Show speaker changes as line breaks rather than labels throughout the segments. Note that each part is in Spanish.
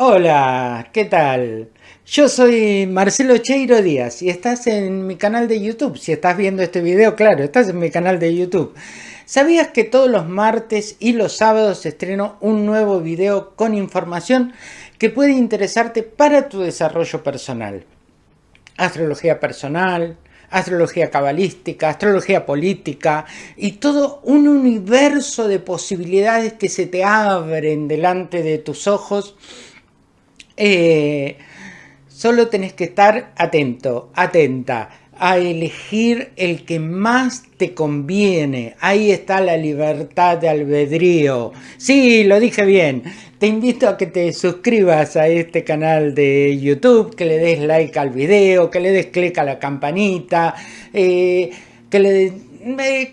Hola, ¿qué tal? Yo soy Marcelo Cheiro Díaz y estás en mi canal de YouTube. Si estás viendo este video, claro, estás en mi canal de YouTube. ¿Sabías que todos los martes y los sábados estreno un nuevo video con información que puede interesarte para tu desarrollo personal? Astrología personal, astrología cabalística, astrología política y todo un universo de posibilidades que se te abren delante de tus ojos eh, solo tenés que estar atento, atenta a elegir el que más te conviene. Ahí está la libertad de albedrío. Sí, lo dije bien. Te invito a que te suscribas a este canal de YouTube, que le des like al video, que le des clic a la campanita, eh, que le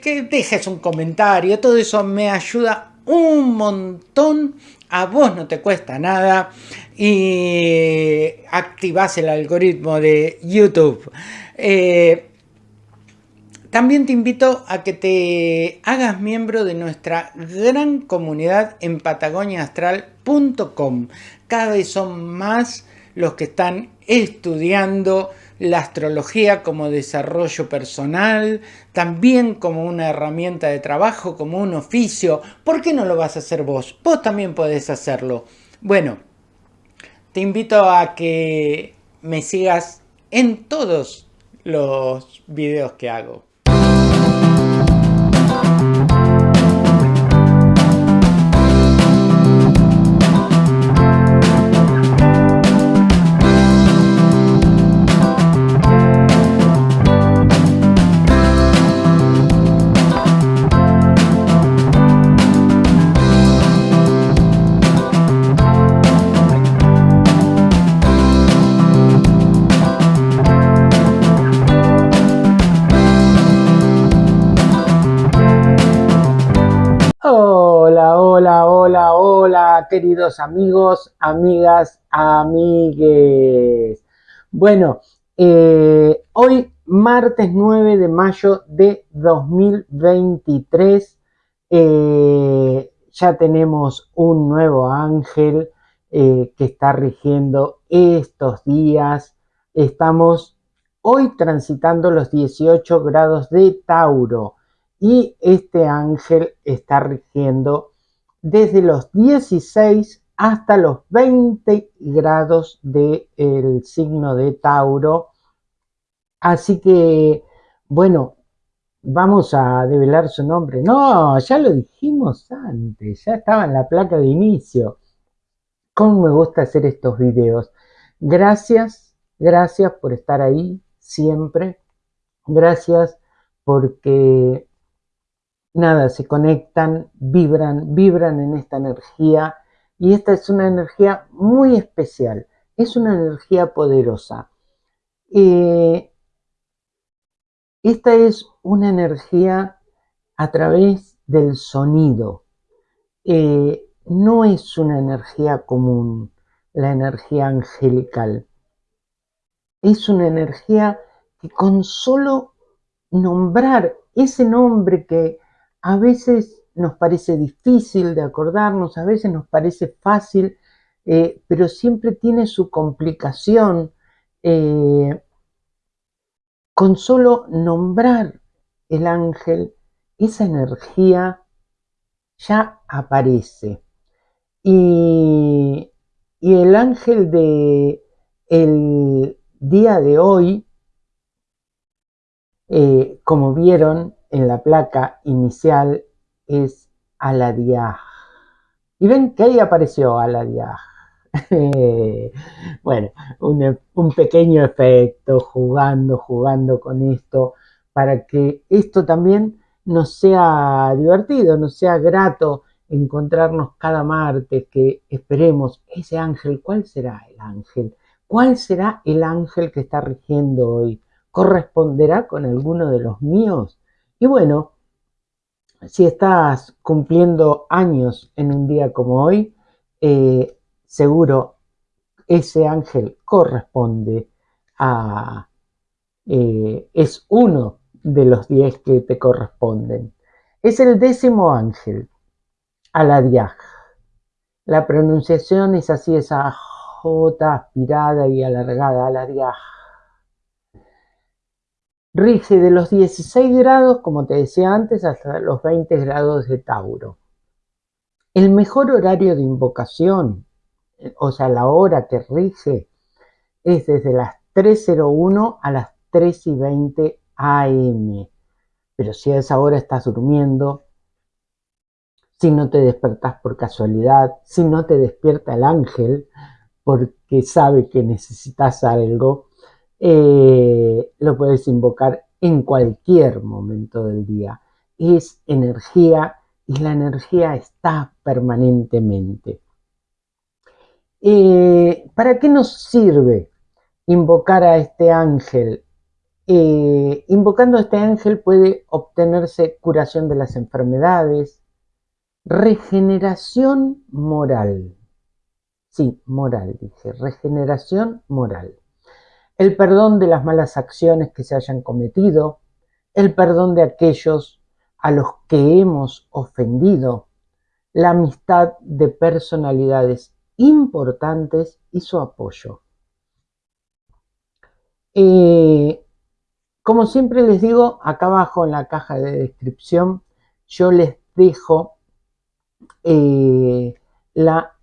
que dejes un comentario. Todo eso me ayuda un montón a vos no te cuesta nada y activas el algoritmo de YouTube. Eh, también te invito a que te hagas miembro de nuestra gran comunidad en patagoniaastral.com. Cada vez son más los que están estudiando la astrología como desarrollo personal, también como una herramienta de trabajo, como un oficio. ¿Por qué no lo vas a hacer vos? Vos también podés hacerlo. Bueno, te invito a que me sigas en todos los videos que hago. Hola, hola, queridos amigos, amigas, amigues. Bueno, eh, hoy martes 9 de mayo de 2023 eh, ya tenemos un nuevo ángel eh, que está rigiendo estos días. Estamos hoy transitando los 18 grados de Tauro y este ángel está rigiendo desde los 16 hasta los 20 grados del signo de Tauro. Así que, bueno, vamos a develar su nombre. No, ya lo dijimos antes, ya estaba en la placa de inicio. ¿Cómo me gusta hacer estos videos? Gracias, gracias por estar ahí siempre. Gracias porque nada, se conectan, vibran, vibran en esta energía y esta es una energía muy especial, es una energía poderosa. Eh, esta es una energía a través del sonido, eh, no es una energía común, la energía angelical. Es una energía que con solo nombrar ese nombre que a veces nos parece difícil de acordarnos, a veces nos parece fácil, eh, pero siempre tiene su complicación. Eh, con solo nombrar el ángel, esa energía ya aparece. Y, el ángel de día de hoy, eh, como vieron, en la placa inicial es Aladiah. Y ven que ahí apareció Aladiah. bueno, un, un, pequeño efecto, jugando, jugando con esto, para que esto también nos sea divertido, nos sea grato encontrarnos cada martes, que esperemos ese ángel, ¿cuál será el ángel? ¿Cuál será el ángel que está rigiendo hoy? ¿Corresponderá con alguno de los míos? Y bueno, si estás cumpliendo años en un día como hoy, eh, seguro ese ángel corresponde a... Eh, es uno de los diez que te corresponden. Es el décimo ángel, Aladiaj. La pronunciación es así, es aj. J aspirada y alargada a la diaj. Rige de los 16 grados, como te decía antes, hasta los 20 grados de Tauro. El mejor horario de invocación, o sea, la hora que rige, es desde las 3.01 a las 3 y 20 am. Pero si a esa hora estás durmiendo, si no te despertás por casualidad, si no te despierta el ángel porque sabe que necesitas algo, eh, lo puedes invocar en cualquier momento del día. Es energía y la energía está permanentemente. Eh, ¿Para qué nos sirve invocar a este ángel? Eh, invocando a este ángel puede obtenerse curación de las enfermedades, regeneración moral. Sí, moral, dije, regeneración moral. El perdón de las malas acciones que se hayan cometido, el perdón de aquellos a los que hemos ofendido, la amistad de personalidades importantes y su apoyo. Eh, como siempre les digo, acá abajo en la caja de descripción yo les dejo eh, la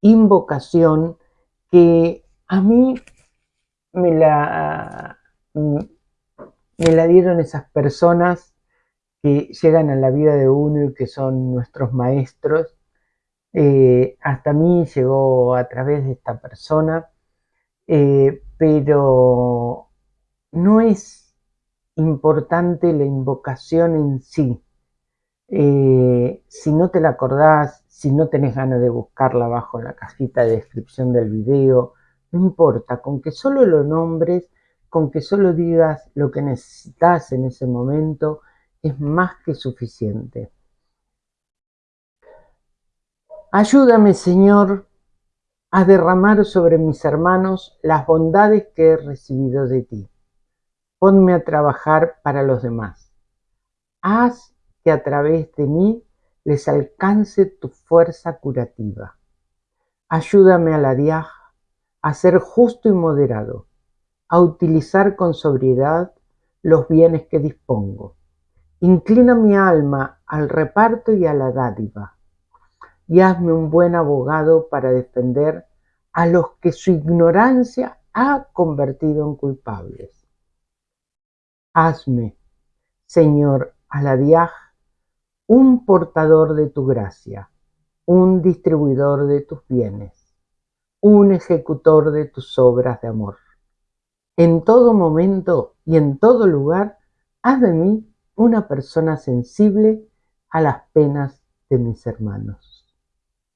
invocación que a mí me la, me la dieron esas personas que llegan a la vida de uno y que son nuestros maestros. Eh, hasta mí llegó a través de esta persona, eh, pero no es importante la invocación en sí, eh, si no te la acordás, si no tenés ganas de buscarla abajo en la cajita de descripción del video, no importa, con que solo lo nombres, con que solo digas lo que necesitas en ese momento, es más que suficiente. Ayúdame, Señor, a derramar sobre mis hermanos las bondades que he recibido de ti. Ponme a trabajar para los demás. Haz que a través de mí les alcance tu fuerza curativa. Ayúdame a la diaj a ser justo y moderado, a utilizar con sobriedad los bienes que dispongo. Inclina mi alma al reparto y a la dádiva, y hazme un buen abogado para defender a los que su ignorancia ha convertido en culpables. Hazme, Señor, a la diaj un portador de tu gracia, un distribuidor de tus bienes, un ejecutor de tus obras de amor. En todo momento y en todo lugar, haz de mí una persona sensible a las penas de mis hermanos.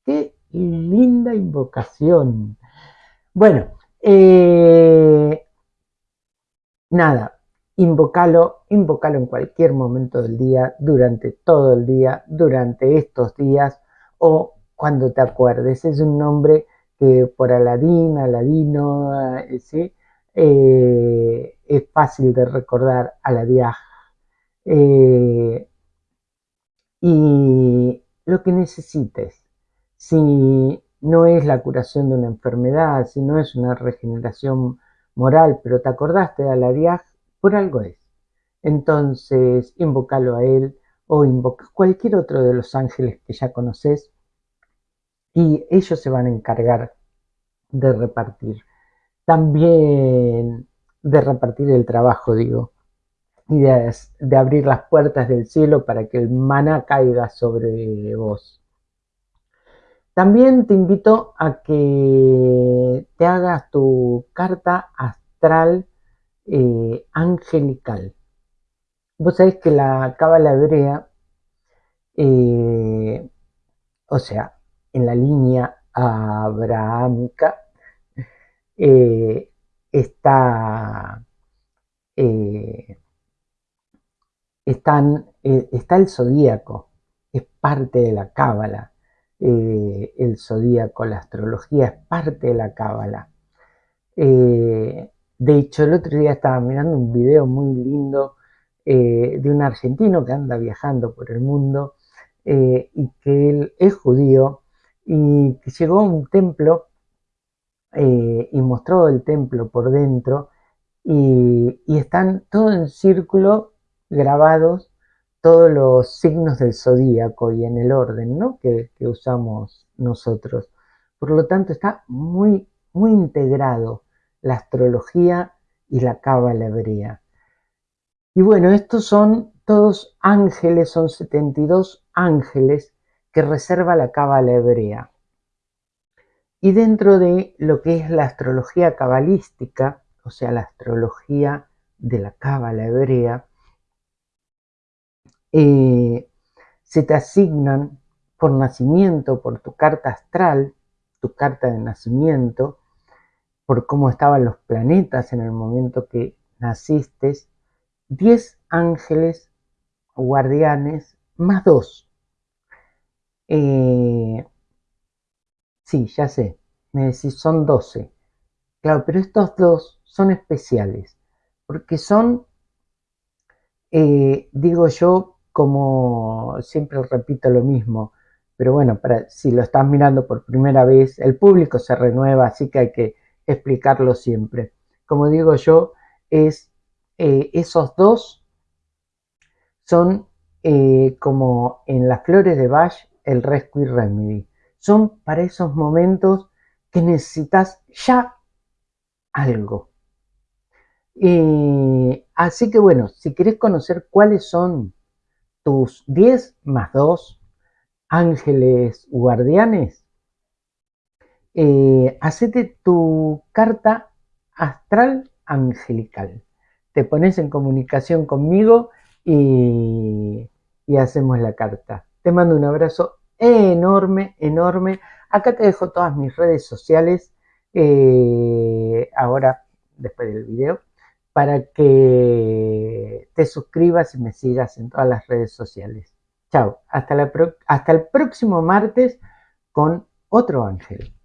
Qué linda invocación. Bueno, eh, nada, Invócalo, invócalo en cualquier momento del día, durante todo el día, durante estos días o cuando te acuerdes. Es un nombre que por Aladín, Aladino, eh, ¿sí? Eh, es fácil de recordar Aladiaj. Eh, y lo que necesites, si no es la curación de una enfermedad, si no es una regeneración moral, pero te acordaste de Aladiaj, por algo es. Entonces, invócalo a él o invoca cualquier otro de los ángeles que ya conoces y ellos se van a encargar de repartir. También de repartir el trabajo, digo, y de, abrir las puertas del cielo para que el maná caiga sobre vos. También te invito a que te hagas tu carta astral eh, angelical. Vos sabés que la cábala hebrea, eh, o sea, en la línea abrahámica, eh, está, están, está el zodíaco, es parte de la cábala. el zodíaco, la astrología es parte de la cábala. De hecho, el otro día estaba mirando un video muy lindo eh, de un argentino que anda viajando por el mundo eh, y que él es judío y llegó a un templo eh, y mostró el templo por dentro y, están todos en círculo grabados todos los signos del zodíaco y en el orden ¿no? que, usamos nosotros. Por lo tanto, está muy, muy integrado la astrología y la cábala. Y bueno, estos son todos ángeles, son 72 ángeles que reserva la cábala hebrea. Y dentro de lo que es la astrología cabalística, o sea, la astrología de la cábala hebrea, eh, se te asignan por nacimiento, por tu carta astral, tu carta de nacimiento, por cómo estaban los planetas en el momento que naciste, 10 ángeles guardianes más dos. Eh, sí, ya sé, me decís, son 12. Claro, pero estos dos son especiales, porque son, eh, digo yo, como siempre repito lo mismo, pero bueno, si lo estás mirando por primera vez, el público se renueva, así que hay que explicarlo siempre. Como digo yo, es eh, esos dos son como en las flores de Bach el Rescue Remedy. Son para esos momentos que necesitas ya algo. así que bueno, si querés conocer cuáles son tus 10 más 2 ángeles guardianes, eh, hacete tu carta astral angelical. Te pones en comunicación conmigo y, hacemos la carta. Te mando un abrazo enorme, enorme. Acá te dejo todas mis redes sociales, eh, ahora, después del video, para que te suscribas y me sigas en todas las redes sociales. Chao, hasta, hasta el próximo martes con otro ángel.